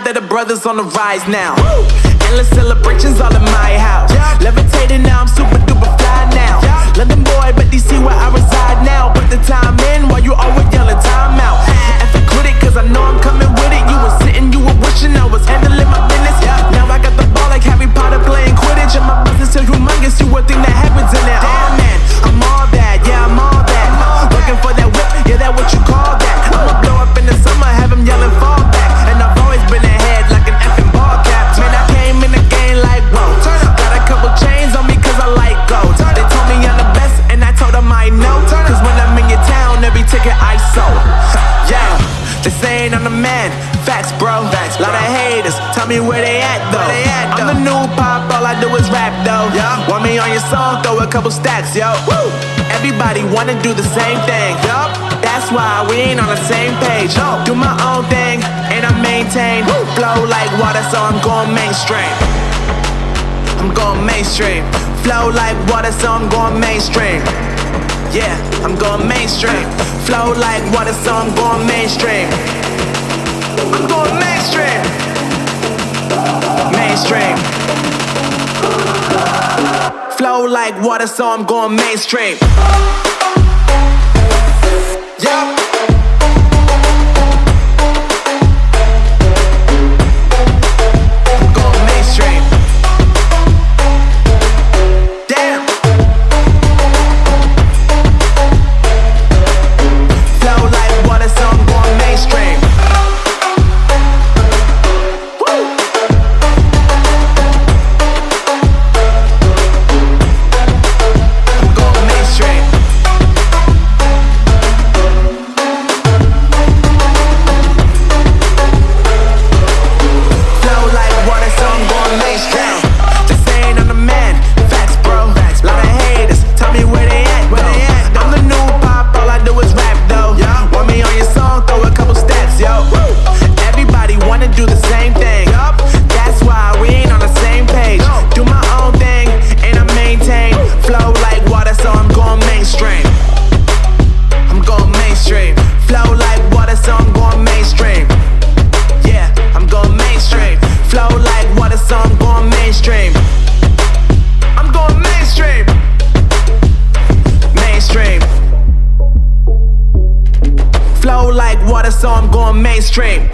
brothers on the rise now. Endless celebrations all in my house. Levitating now, I'm super they saying I'm the man. Facts, bro. Facts, Lot of haters. Tell me where they at though. They at, I'm the new pop, all I do is rap though. Yeah. Want me on your song? Throw a couple stacks, yo. Woo. Everybody wanna do the same thing. Yup. That's why we ain't on the same page. No. Do my own thing, and I maintain. Woo. Flow like water, so I'm going mainstream. I'm going mainstream. Flow like water, so I'm going mainstream. Yeah, I'm going mainstream. Flow like water, so I'm going mainstream. I'm going mainstream. Mainstream. Flow like water, so I'm going mainstream. Yeah. Do the same thing. That's why we ain't on the same page. Do my own thing, and I maintain. Flow like water, so I'm going mainstream. I'm going mainstream. Flow like water, so I'm going mainstream. Yeah, I'm going mainstream. Flow like water, so I'm going mainstream. I'm going mainstream. Mainstream. Flow like water, so I'm going mainstream.